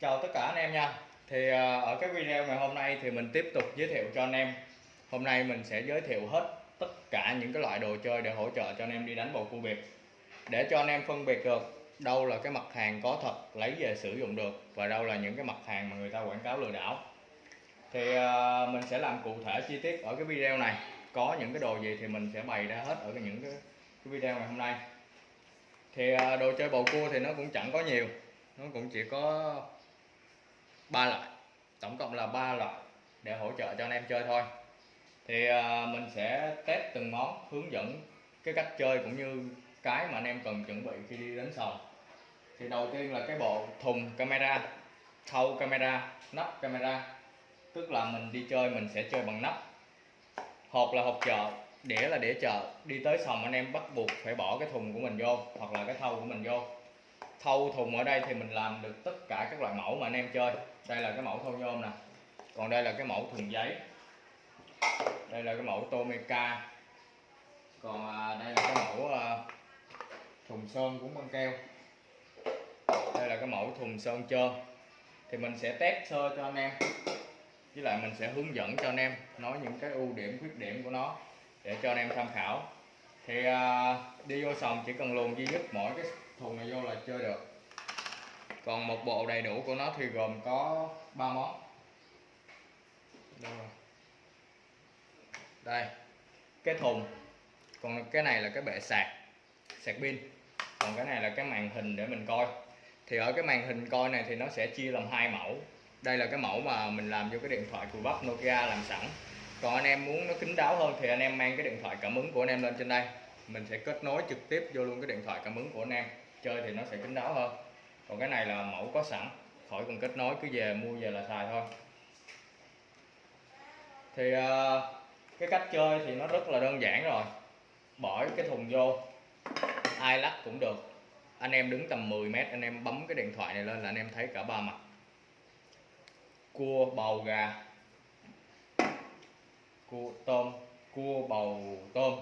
Chào tất cả anh em nha. Thì à, ở cái video ngày hôm nay thì mình tiếp tục giới thiệu cho anh em. Hôm nay mình sẽ giới thiệu hết tất cả những cái loại đồ chơi để hỗ trợ cho anh em đi đánh bầu cua biệt. Để cho anh em phân biệt được đâu là cái mặt hàng có thật lấy về sử dụng được Và đâu là những cái mặt hàng mà người ta quảng cáo lừa đảo. Thì à, mình sẽ làm cụ thể chi tiết ở cái video này. Có những cái đồ gì thì mình sẽ bày ra hết ở cái những cái, video ngày hôm nay. Thì à, đồ chơi bầu cua thì nó cũng chẳng có nhiều. Nó cũng chỉ có ba loại. Tổng cộng là ba loại để hỗ trợ cho anh em chơi thôi. Thì à, mình sẽ test từng món, hướng dẫn cái cách chơi cũng như cái mà anh em cần chuẩn bị khi đi đến sòng. Thì đầu tiên là cái bộ thùng camera thâu camera, nắp camera. Tức là mình đi chơi, mình sẽ chơi bằng nắp. Hộp là hộp chợ, đĩa là đĩa chợ. Đi tới sòng anh em bắt buộc phải bỏ cái thùng của mình vô hoặc là cái thâu của mình vô thâu thùng ở đây thì mình làm được tất cả các loại mẫu mà anh em chơi. Đây là cái mẫu thâu nhôm nè. Còn đây là cái mẫu thùng giấy. Đây là cái mẫu Tomica. Còn à, đây là cái mẫu à, thùng sơn cũng băng keo. Đây là cái mẫu thùng sơn trơn. Thì mình sẽ test sơ cho anh em. Với lại mình sẽ hướng dẫn cho anh em nói những cái ưu điểm, khuyết điểm của nó để cho anh em tham khảo. Thì à, đi vô sòng chỉ cần luồn duy nhất mỗi cái thùng này vô là chơi được. Còn một bộ đầy đủ của nó thì gồm có 3 món. Đâu rồi? Đây, cái thùng. Còn cái này là cái bệ sạc sạc pin. Còn cái này là cái màn hình để mình coi. Thì ở cái màn hình coi này thì nó sẽ chia làm hai mẫu. Đây là cái mẫu mà mình làm vô cái điện thoại của bắp Nokia làm sẵn. Còn anh em muốn nó kín đáo hơn thì anh em mang cái điện thoại cảm ứng của anh em lên trên đây. Mình sẽ kết nối trực tiếp vô luôn cái điện thoại cảm ứng của anh em chơi thì nó sẽ kín đáo hơn. Còn cái này là mẫu có sẵn. Khỏi cần kết nối, cứ về mua về là xài thôi. Thì ờ, cái cách chơi thì nó rất là đơn giản rồi. Bỏ cái thùng vô. Ai lắc cũng được. Anh em đứng tầm 10 mét, anh em bấm cái điện thoại này lên là anh em thấy cả ba mặt. Cua, bầu, gà. Cua, tôm. Cua, bầu, tôm.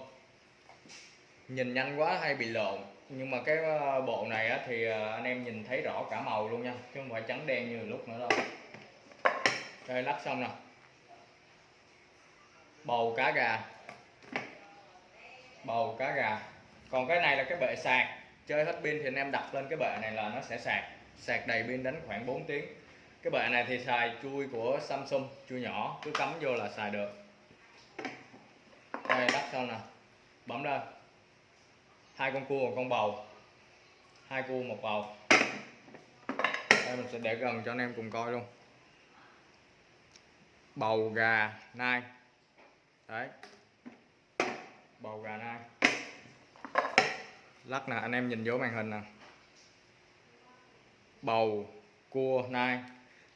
Nhìn nhanh quá, hay bị lộn nhưng mà cái ờ, bộ này á, thì ờ, anh em nhìn thấy rõ cả màu luôn nha chứ không phải trắng đen như lúc nữa đâu. Đây lắc xong nè. Bầu cá gà. Bầu cá gà. Còn cái này là cái bệ sạc. Chơi hết pin thì anh em đặt lên cái bệ này là nó sẽ sạc. Sạc đầy pin đánh khoảng 4 tiếng. Cái bệ này thì xài chui của Samsung chui nhỏ cứ cắm vô là xài được. Đây lắc xong nè. Bấm lên hai con cua một con bầu. Hai cua, một bầu. Đây, mình sẽ để gần cho anh em cùng coi luôn. Bầu, gà, nai. Đấy. Bầu, gà, nai. Lắc nè, anh em nhìn vô màn hình nè. Bầu, cua, nai.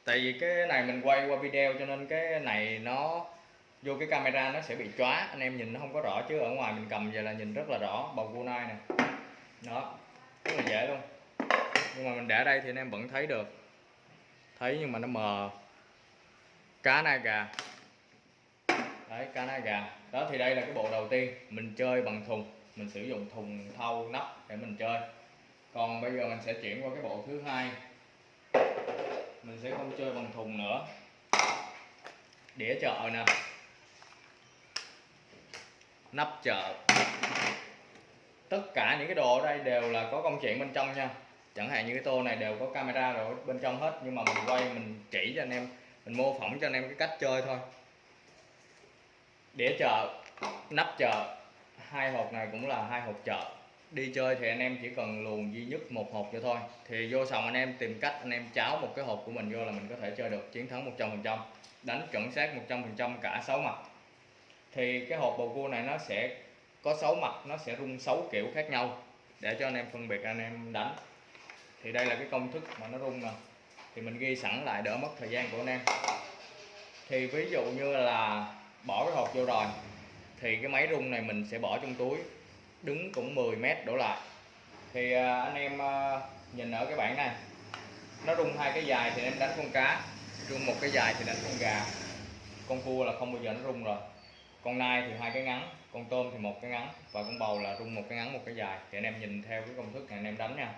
Tại vì cái này mình quay qua video cho nên cái này nó vô cái camera nó sẽ bị chóa. Anh em nhìn nó không có rõ chứ ở ngoài mình cầm về là nhìn rất là rõ. Bầu cua nai nè. Đó, rất là dễ luôn. Nhưng mà mình để đây thì anh em vẫn thấy được. Thấy nhưng mà nó mờ. Cá nai gà. Đấy, cá nai gà. Đó, thì đây là cái bộ đầu tiên. Mình chơi bằng thùng. Mình sử dụng thùng thau nắp để mình chơi. Còn bây giờ mình sẽ chuyển qua cái bộ thứ hai. Mình sẽ không chơi bằng thùng nữa. Đĩa chợ nè nắp chợ. Tất cả những cái đồ ở đây đều là có công chuyện bên trong nha. Chẳng hạn như cái tô này đều có camera rồi, bên trong hết. Nhưng mà mình quay, mình chỉ cho anh em, mình mô phỏng cho anh em cái cách chơi thôi. Đĩa chợ, nắp chợ. Hai hộp này cũng là hai hộp chợ. Đi chơi thì anh em chỉ cần luồn duy nhất một hộp cho thôi. Thì vô sòng anh em tìm cách anh em cháo một cái hộp của mình vô là mình có thể chơi được. Chiến thắng 100% đánh chuẩn xác 100% cả 6 mặt thì cái hộp bầu cua này nó sẽ có 6 mặt, nó sẽ rung 6 kiểu khác nhau. Để cho anh em phân biệt, anh em đánh. Thì đây là cái công thức mà nó rung nè. Thì mình ghi sẵn lại đỡ mất thời gian của anh em. Thì ví dụ như là bỏ cái hộp vô rồi, thì cái máy rung này mình sẽ bỏ trong túi, đứng cũng 10 mét đổ lại. Thì à, anh em à, nhìn ở cái bảng này, nó rung hai cái dài thì em đánh con cá, rung một cái dài thì đánh con gà. Con cua là không bao giờ nó rung rồi con nai thì hai cái ngắn, con tôm thì một cái ngắn và con bầu là rung một cái ngắn, một cái dài. Thì anh em nhìn theo cái công thức này, anh em đánh nha.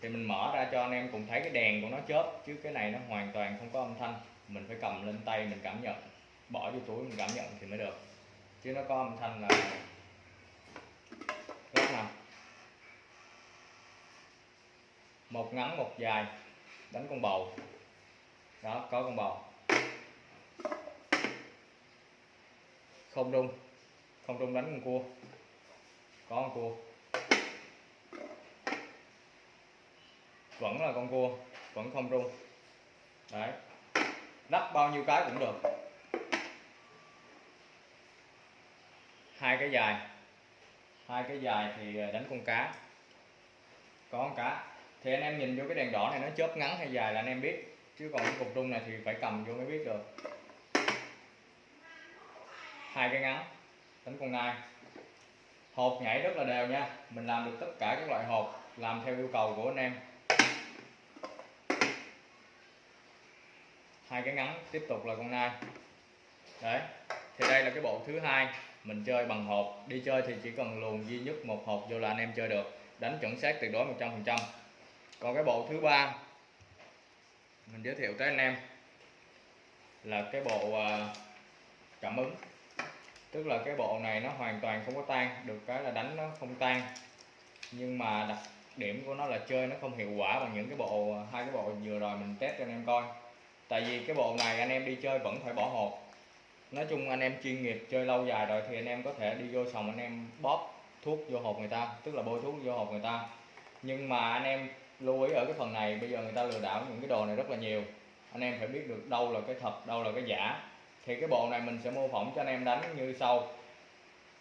Thì mình mở ra cho anh em cùng thấy cái đèn của nó chớp, chứ cái này nó hoàn toàn không có âm thanh. Mình phải cầm lên tay mình cảm nhận, bỏ vô túi mình cảm nhận thì mới được. Chứ nó có âm thanh là rất nào? Một ngắn, một dài. Đánh con bầu. Đó, có con bầu. Không rung. Không rung đánh con cua. Có con cua. Vẫn là con cua, vẫn không rung. Đấy. Đắp bao nhiêu cái cũng được. Hai cái dài. Hai cái dài thì ờ, đánh con cá. Có con cá. Thì anh em nhìn vô cái đèn đỏ này nó chớp ngắn hay dài là anh em biết. Chứ còn cái cục rung này thì phải cầm vô mới biết được hai cái ngắn đánh con nai. Hộp nhảy rất là đều nha, mình làm được tất cả các loại hộp, làm theo yêu cầu của anh em. Hai cái ngắn tiếp tục là con nai. Đấy, thì đây là cái bộ thứ hai, mình chơi bằng hộp. Đi chơi thì chỉ cần luồn duy nhất một hộp vô là anh em chơi được. Đánh chuẩn xác tuyệt đối 100% còn cái bộ thứ ba, mình giới thiệu tới anh em là cái bộ à, cảm ứng tức là cái bộ này nó hoàn toàn không có tan, được cái là đánh nó không tan. Nhưng mà đặc điểm của nó là chơi nó không hiệu quả bằng những cái bộ, hai cái bộ vừa rồi mình test cho anh em coi. Tại vì cái bộ này anh em đi chơi vẫn phải bỏ hộp nói chung anh em chuyên nghiệp chơi lâu dài rồi thì anh em có thể đi vô sòng anh em bóp thuốc vô hộp người ta, tức là bôi thuốc vô hộp người ta. Nhưng mà anh em lưu ý ở cái phần này, bây giờ người ta lừa đảo những cái đồ này rất là nhiều. Anh em phải biết được đâu là cái thật, đâu là cái giả thì cái bộ này mình sẽ mô phỏng cho anh em đánh như sau.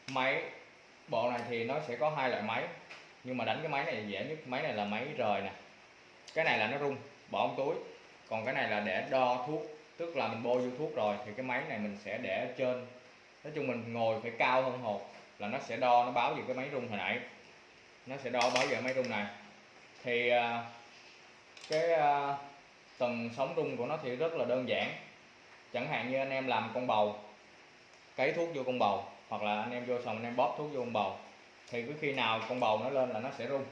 Máy, bộ này thì nó sẽ có hai loại máy, nhưng mà đánh cái máy này dễ nhất. Máy này là máy rời nè. Cái này là nó rung, bỏ trong túi. Còn cái này là để đo thuốc, tức là mình bôi vô thuốc rồi, thì cái máy này mình sẽ để ở trên. Nói chung mình ngồi phải cao hơn hột, là nó sẽ đo, nó báo về cái máy rung hồi nãy. Nó sẽ đo, báo về máy rung này. Thì à, cái à, tầng sóng rung của nó thì rất là đơn giản chẳng hạn như anh em làm con bầu, cấy thuốc vô con bầu, hoặc là anh em vô xong anh em bóp thuốc vô con bầu, thì cứ khi nào con bầu nó lên là nó sẽ rung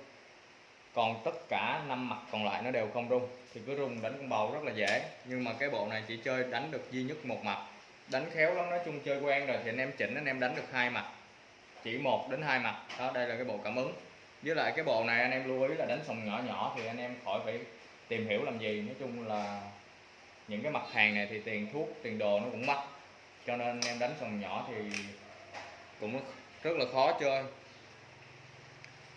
còn tất cả năm mặt còn lại nó đều không rung thì cứ rung đánh con bầu rất là dễ. Nhưng mà cái bộ này chỉ chơi đánh được duy nhất một mặt. Đánh khéo lắm, nói chung chơi quen rồi thì anh em chỉnh, anh em đánh được hai mặt. Chỉ một đến hai mặt. Đó, đây là cái bộ cảm ứng. Với lại cái bộ này anh em lưu ý là đánh sòng nhỏ nhỏ thì anh em khỏi phải tìm hiểu làm gì. Nói chung là những cái mặt hàng này thì tiền thuốc tiền đồ nó cũng mắc. Cho nên anh em đánh sòng nhỏ thì cũng rất là khó chơi.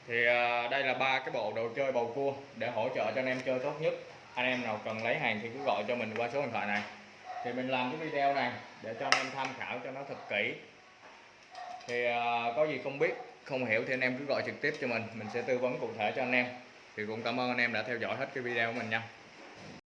Thì à, đây là ba cái bộ đồ chơi bầu cua để hỗ trợ cho anh em chơi tốt nhất. Anh em nào cần lấy hàng thì cứ gọi cho mình qua số điện thoại này. Thì mình làm cái video này để cho anh em tham khảo cho nó thật kỹ. Thì à, có gì không biết không hiểu thì anh em cứ gọi trực tiếp cho mình. Mình sẽ tư vấn cụ thể cho anh em. Thì cũng cảm ơn anh em đã theo dõi hết cái video của mình nha.